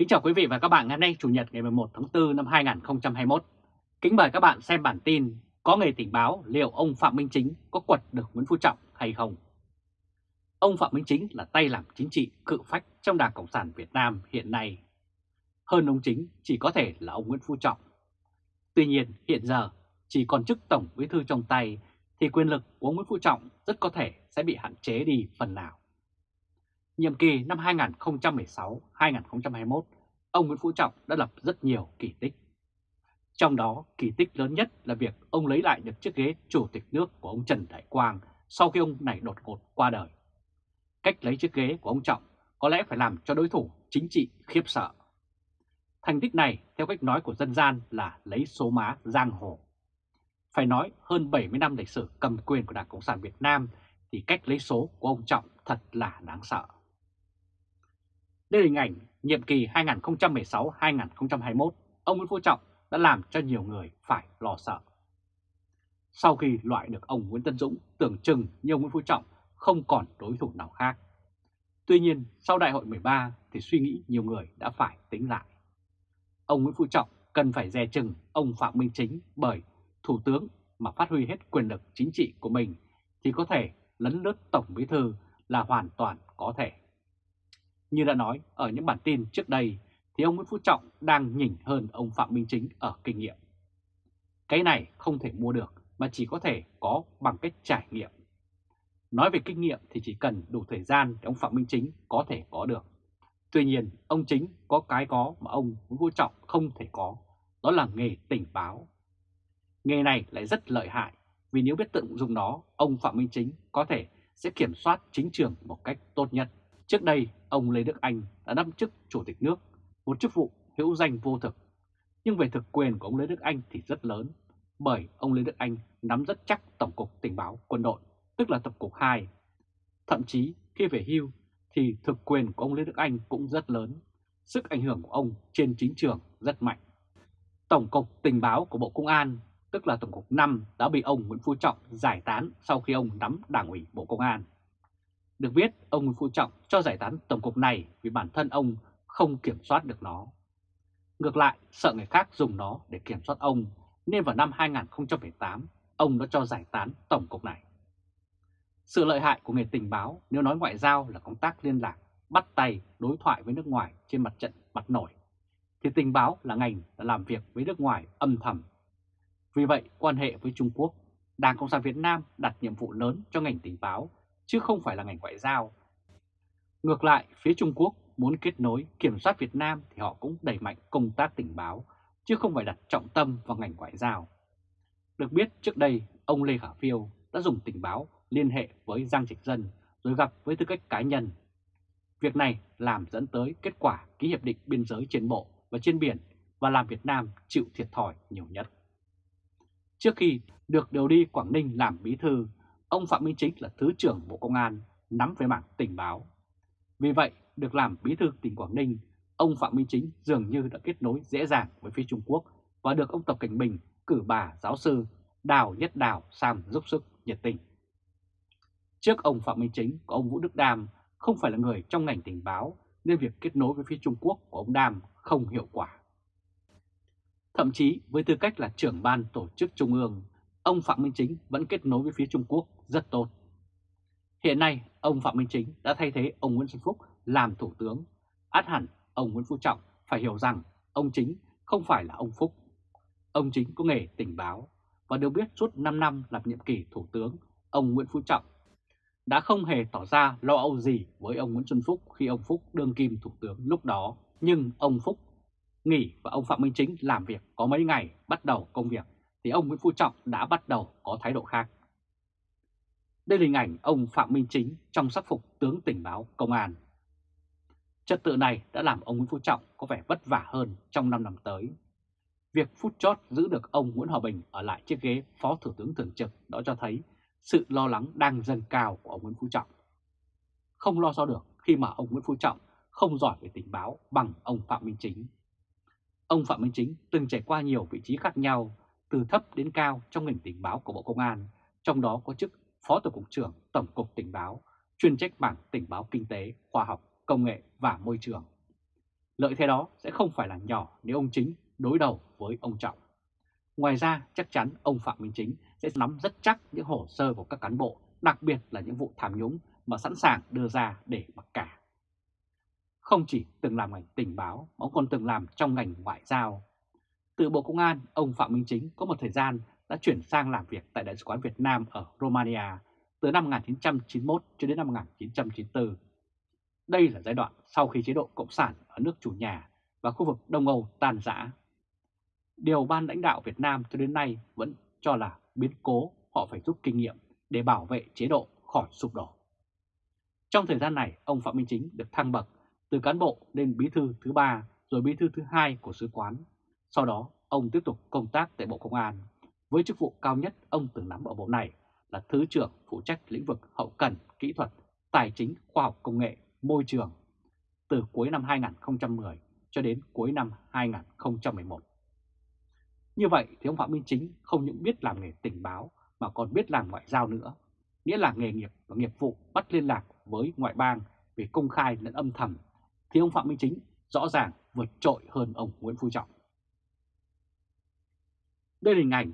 Kính chào quý vị và các bạn, ngày hôm nay Chủ nhật ngày 11 tháng 4 năm 2021. Kính mời các bạn xem bản tin có người tình báo liệu ông Phạm Minh Chính có quật được Nguyễn Phú Trọng hay không. Ông Phạm Minh Chính là tay làm chính trị cự phách trong Đảng Cộng sản Việt Nam hiện nay. Hơn ông Chính chỉ có thể là ông Nguyễn Phú Trọng. Tuy nhiên, hiện giờ, chỉ còn chức Tổng Bí thư trong tay thì quyền lực của ông Nguyễn Phú Trọng rất có thể sẽ bị hạn chế đi phần nào. Nhiệm kỳ năm 2016-2021, ông Nguyễn Phú Trọng đã lập rất nhiều kỳ tích. Trong đó, kỳ tích lớn nhất là việc ông lấy lại được chiếc ghế chủ tịch nước của ông Trần Đại Quang sau khi ông này đột ngột qua đời. Cách lấy chiếc ghế của ông Trọng có lẽ phải làm cho đối thủ chính trị khiếp sợ. Thành tích này, theo cách nói của dân gian là lấy số má giang hồ. Phải nói hơn 70 năm lịch sử cầm quyền của Đảng Cộng sản Việt Nam thì cách lấy số của ông Trọng thật là đáng sợ. Đây là hình ảnh nhiệm kỳ 2016-2021, ông Nguyễn Phú Trọng đã làm cho nhiều người phải lo sợ. Sau khi loại được ông Nguyễn Tân Dũng, tưởng chừng như ông Nguyễn Phú Trọng không còn đối thủ nào khác. Tuy nhiên, sau đại hội 13 thì suy nghĩ nhiều người đã phải tính lại. Ông Nguyễn Phú Trọng cần phải dè chừng ông Phạm Minh Chính bởi Thủ tướng mà phát huy hết quyền lực chính trị của mình thì có thể lấn lướt Tổng Bí Thư là hoàn toàn có thể. Như đã nói ở những bản tin trước đây thì ông Nguyễn Phú Trọng đang nhỉnh hơn ông Phạm Minh Chính ở kinh nghiệm. Cái này không thể mua được mà chỉ có thể có bằng cách trải nghiệm. Nói về kinh nghiệm thì chỉ cần đủ thời gian để ông Phạm Minh Chính có thể có được. Tuy nhiên, ông Chính có cái có mà ông Nguyễn Phú Trọng không thể có, đó là nghề tình báo. Nghề này lại rất lợi hại, vì nếu biết tận dụng nó, ông Phạm Minh Chính có thể sẽ kiểm soát chính trường một cách tốt nhất. Trước đây, ông Lê Đức Anh đã nắm chức Chủ tịch nước, một chức vụ hữu danh vô thực. Nhưng về thực quyền của ông Lê Đức Anh thì rất lớn, bởi ông Lê Đức Anh nắm rất chắc Tổng cục Tình báo Quân đội, tức là Tổng cục 2. Thậm chí khi về hưu thì thực quyền của ông Lê Đức Anh cũng rất lớn, sức ảnh hưởng của ông trên chính trường rất mạnh. Tổng cục Tình báo của Bộ Công an, tức là Tổng cục 5 đã bị ông Nguyễn Phú Trọng giải tán sau khi ông nắm Đảng ủy Bộ Công an. Được biết, ông Nguyễn Phú Trọng cho giải tán tổng cục này vì bản thân ông không kiểm soát được nó. Ngược lại, sợ người khác dùng nó để kiểm soát ông, nên vào năm 2018, ông đã cho giải tán tổng cục này. Sự lợi hại của nghề tình báo nếu nói ngoại giao là công tác liên lạc, bắt tay, đối thoại với nước ngoài trên mặt trận mặt nổi, thì tình báo là ngành đã làm việc với nước ngoài âm thầm. Vì vậy, quan hệ với Trung Quốc, Đảng Cộng sản Việt Nam đặt nhiệm vụ lớn cho ngành tình báo chứ không phải là ngành ngoại giao. Ngược lại, phía Trung Quốc muốn kết nối kiểm soát Việt Nam thì họ cũng đẩy mạnh công tác tình báo, chứ không phải đặt trọng tâm vào ngành ngoại giao. Được biết trước đây, ông Lê Khả Phiêu đã dùng tình báo liên hệ với Giang Trạch Dân rồi gặp với tư cách cá nhân. Việc này làm dẫn tới kết quả ký hiệp định biên giới trên bộ và trên biển và làm Việt Nam chịu thiệt thòi nhiều nhất. Trước khi được điều đi Quảng Ninh làm bí thư ông Phạm Minh Chính là Thứ trưởng Bộ Công an, nắm về mảng tình báo. Vì vậy, được làm bí thư tỉnh Quảng Ninh, ông Phạm Minh Chính dường như đã kết nối dễ dàng với phía Trung Quốc và được ông Tập Cảnh Bình cử bà giáo sư Đào Nhất Đào sang giúp sức nhiệt tình. Trước ông Phạm Minh Chính có ông Vũ Đức Đam không phải là người trong ngành tình báo nên việc kết nối với phía Trung Quốc của ông Đam không hiệu quả. Thậm chí với tư cách là trưởng ban tổ chức Trung ương, ông Phạm Minh Chính vẫn kết nối với phía Trung Quốc rất tốt. Hiện nay, ông Phạm Minh Chính đã thay thế ông Nguyễn Xuân Phúc làm Thủ tướng. Át hẳn, ông Nguyễn Phú Trọng phải hiểu rằng ông Chính không phải là ông Phúc. Ông Chính có nghề tình báo và được biết suốt 5 năm làm nhiệm kỳ Thủ tướng, ông Nguyễn Phú Trọng đã không hề tỏ ra lo âu gì với ông Nguyễn Xuân Phúc khi ông Phúc đương kim Thủ tướng lúc đó. Nhưng ông Phúc nghỉ và ông Phạm Minh Chính làm việc có mấy ngày bắt đầu công việc thì ông Nguyễn Phú Trọng đã bắt đầu có thái độ khác. Đây là hình ảnh ông Phạm Minh Chính trong sắc phục tướng tình báo công an. Trật tự này đã làm ông Nguyễn Phú Trọng có vẻ vất vả hơn trong 5 năm tới. Việc phút chót giữ được ông Nguyễn Hòa Bình ở lại chiếc ghế Phó Thủ tướng Thường trực đó cho thấy sự lo lắng đang dâng cao của ông Nguyễn Phú Trọng. Không lo so được khi mà ông Nguyễn Phú Trọng không giỏi về tình báo bằng ông Phạm Minh Chính. Ông Phạm Minh Chính từng trải qua nhiều vị trí khác nhau từ thấp đến cao trong ngành tình báo của Bộ Công an, trong đó có chức Phó Tổng cục trưởng Tổng cục Tình báo, chuyên trách bảng tình báo kinh tế, khoa học, công nghệ và môi trường. Lợi thế đó sẽ không phải là nhỏ nếu ông Chính đối đầu với ông Trọng. Ngoài ra, chắc chắn ông Phạm Minh Chính sẽ nắm rất chắc những hồ sơ của các cán bộ, đặc biệt là những vụ tham nhũng mà sẵn sàng đưa ra để mặc cả. Không chỉ từng làm ngành tình báo, mà ông còn từng làm trong ngành ngoại giao. Từ Bộ Công an, ông Phạm Minh Chính có một thời gian đã chuyển sang làm việc tại Đại sứ quán Việt Nam ở Romania từ năm 1991 cho đến năm 1994. Đây là giai đoạn sau khi chế độ Cộng sản ở nước chủ nhà và khu vực Đông Âu tan rã. Điều ban lãnh đạo Việt Nam cho đến nay vẫn cho là biến cố họ phải rút kinh nghiệm để bảo vệ chế độ khỏi sụp đổ. Trong thời gian này, ông Phạm Minh Chính được thăng bậc từ cán bộ lên bí thư thứ ba rồi bí thư thứ hai của sứ quán. Sau đó, ông tiếp tục công tác tại Bộ Công an. Với chức vụ cao nhất ông từng nắm ở bộ này là Thứ trưởng phụ trách lĩnh vực hậu cần, kỹ thuật, tài chính, khoa học công nghệ, môi trường từ cuối năm 2010 cho đến cuối năm 2011. Như vậy thì ông Phạm Minh Chính không những biết làm nghề tình báo mà còn biết làm ngoại giao nữa, nghĩa là nghề nghiệp và nghiệp vụ bắt liên lạc với ngoại bang về công khai lẫn âm thầm, thì ông Phạm Minh Chính rõ ràng vượt trội hơn ông Nguyễn Phú Trọng. Đây là hình ảnh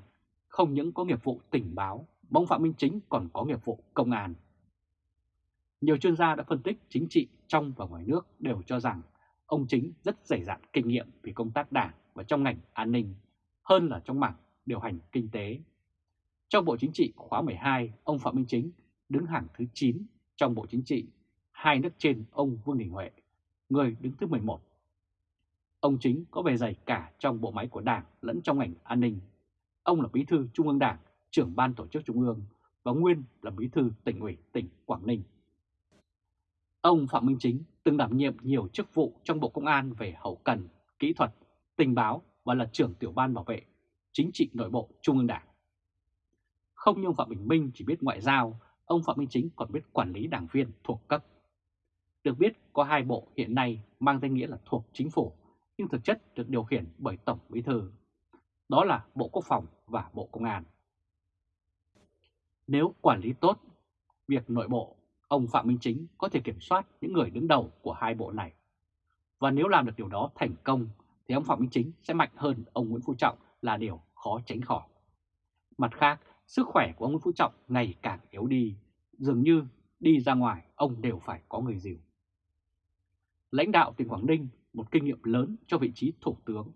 không những có nghiệp vụ tình báo, mà ông Phạm Minh Chính còn có nghiệp vụ công an. Nhiều chuyên gia đã phân tích chính trị trong và ngoài nước đều cho rằng ông Chính rất dày dạn kinh nghiệm về công tác đảng và trong ngành an ninh hơn là trong mảng điều hành kinh tế. Trong Bộ Chính trị khóa 12, ông Phạm Minh Chính đứng hàng thứ 9 trong Bộ Chính trị, hai nước trên ông Vương Đình Huệ, người đứng thứ 11. Ông Chính có bề dày cả trong bộ máy của Đảng lẫn trong ngành an ninh. Ông là bí thư Trung ương Đảng, trưởng ban tổ chức Trung ương và nguyên là bí thư tỉnh ủy tỉnh Quảng Ninh. Ông Phạm Minh Chính từng đảm nhiệm nhiều chức vụ trong Bộ Công an về hậu cần, kỹ thuật, tình báo và là trưởng tiểu ban bảo vệ chính trị nội bộ Trung ương Đảng. Không như ông Phạm Bình Minh chỉ biết ngoại giao, ông Phạm Minh Chính còn biết quản lý đảng viên thuộc cấp. Được biết có hai bộ hiện nay mang danh nghĩa là thuộc chính phủ, nhưng thực chất được điều khiển bởi Tổng Bí Thư. Đó là Bộ Quốc phòng và Bộ Công an. Nếu quản lý tốt việc nội bộ, ông Phạm Minh Chính có thể kiểm soát những người đứng đầu của hai bộ này. Và nếu làm được điều đó thành công thì ông Phạm Minh Chính sẽ mạnh hơn ông Nguyễn Phú Trọng là điều khó tránh khỏi. Mặt khác, sức khỏe của ông Nguyễn Phú Trọng ngày càng yếu đi, dường như đi ra ngoài ông đều phải có người dìu. Lãnh đạo tỉnh Quảng Ninh một kinh nghiệm lớn cho vị trí thủ tướng.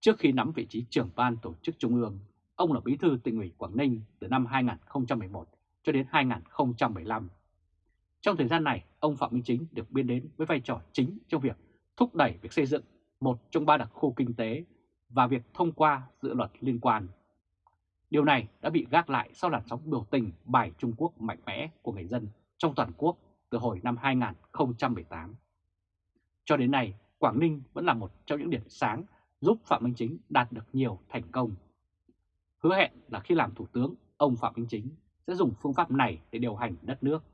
Trước khi nắm vị trí trưởng ban tổ chức trung ương, ông là bí thư tỉnh ủy Quảng Ninh từ năm 2011 cho đến 2015. Trong thời gian này, ông Phạm Minh Chính được biên đến với vai trò chính trong việc thúc đẩy việc xây dựng một trong ba đặc khu kinh tế và việc thông qua dự luật liên quan. Điều này đã bị gác lại sau làn sóng biểu tình bài Trung Quốc mạnh mẽ của người dân trong toàn quốc từ hồi năm 2018. Cho đến nay, Quảng Ninh vẫn là một trong những điểm sáng giúp Phạm Minh Chính đạt được nhiều thành công. Hứa hẹn là khi làm Thủ tướng, ông Phạm Minh Chính sẽ dùng phương pháp này để điều hành đất nước.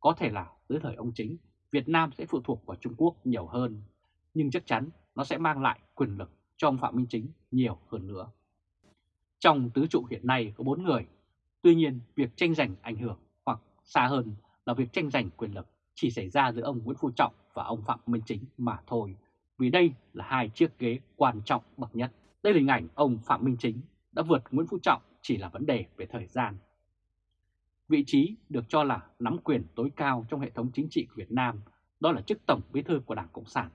Có thể là dưới thời ông Chính, Việt Nam sẽ phụ thuộc vào Trung Quốc nhiều hơn, nhưng chắc chắn nó sẽ mang lại quyền lực cho ông Phạm Minh Chính nhiều hơn nữa. Trong tứ trụ hiện nay có 4 người, tuy nhiên việc tranh giành ảnh hưởng hoặc xa hơn là việc tranh giành quyền lực chỉ xảy ra giữa ông Nguyễn Phú Trọng và ông Phạm Minh Chính mà thôi, vì đây là hai chiếc ghế quan trọng bậc nhất. Đây là hình ảnh ông Phạm Minh Chính đã vượt Nguyễn Phú Trọng chỉ là vấn đề về thời gian. Vị trí được cho là nắm quyền tối cao trong hệ thống chính trị của Việt Nam, đó là chức Tổng Bí thư của Đảng Cộng sản.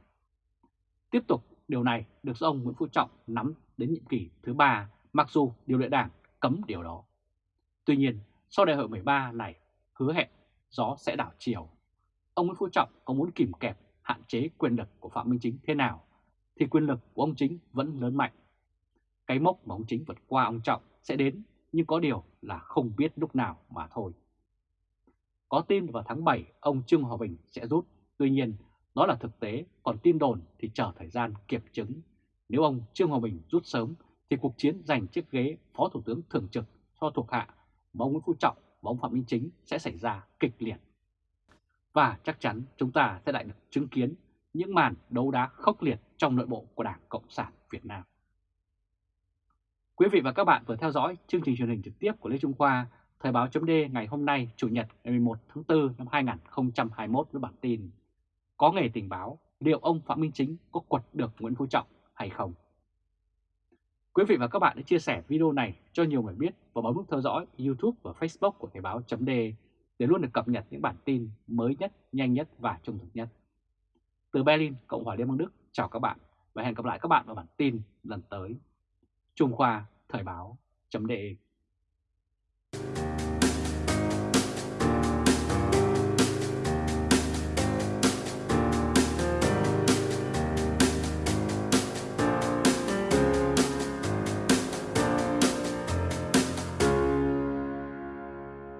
Tiếp tục, điều này được do ông Nguyễn Phú Trọng nắm đến nhiệm kỳ thứ ba, mặc dù điều lệ đảng cấm điều đó. Tuy nhiên, sau đại hội 13 này hứa hẹn gió sẽ đảo chiều. Ông Nguyễn Phú Trọng có muốn kìm kẹp hạn chế quyền lực của Phạm Minh Chính thế nào, thì quyền lực của ông Chính vẫn lớn mạnh. Cái mốc mà ông Chính vượt qua ông Trọng sẽ đến, nhưng có điều là không biết lúc nào mà thôi. Có tin vào tháng 7 ông Trương Hòa Bình sẽ rút, tuy nhiên đó là thực tế, còn tin đồn thì chờ thời gian kiểm chứng. Nếu ông Trương Hòa Bình rút sớm thì cuộc chiến giành chiếc ghế Phó Thủ tướng Thường trực cho thuộc hạ mà ông Nguyễn Phú Trọng và ông Phạm Minh Chính sẽ xảy ra kịch liệt. Và chắc chắn chúng ta sẽ lại được chứng kiến những màn đấu đá khốc liệt trong nội bộ của Đảng Cộng sản Việt Nam. Quý vị và các bạn vừa theo dõi chương trình truyền hình trực tiếp của Lê Trung Khoa, Thời báo chấm ngày hôm nay, Chủ nhật ngày 11 tháng 4 năm 2021 với bản tin Có nghề tình báo, liệu ông Phạm Minh Chính có quật được Nguyễn Phú Trọng hay không? Quý vị và các bạn hãy chia sẻ video này cho nhiều người biết và bấm nút theo dõi YouTube và Facebook của Thời báo chấm để để luôn được cập nhật những bản tin mới nhất, nhanh nhất và trung thực nhất. Từ Berlin, Cộng hòa Liên bang Đức, chào các bạn và hẹn gặp lại các bạn vào bản tin lần tới. Trung Khoa Thời báo Chấm đề.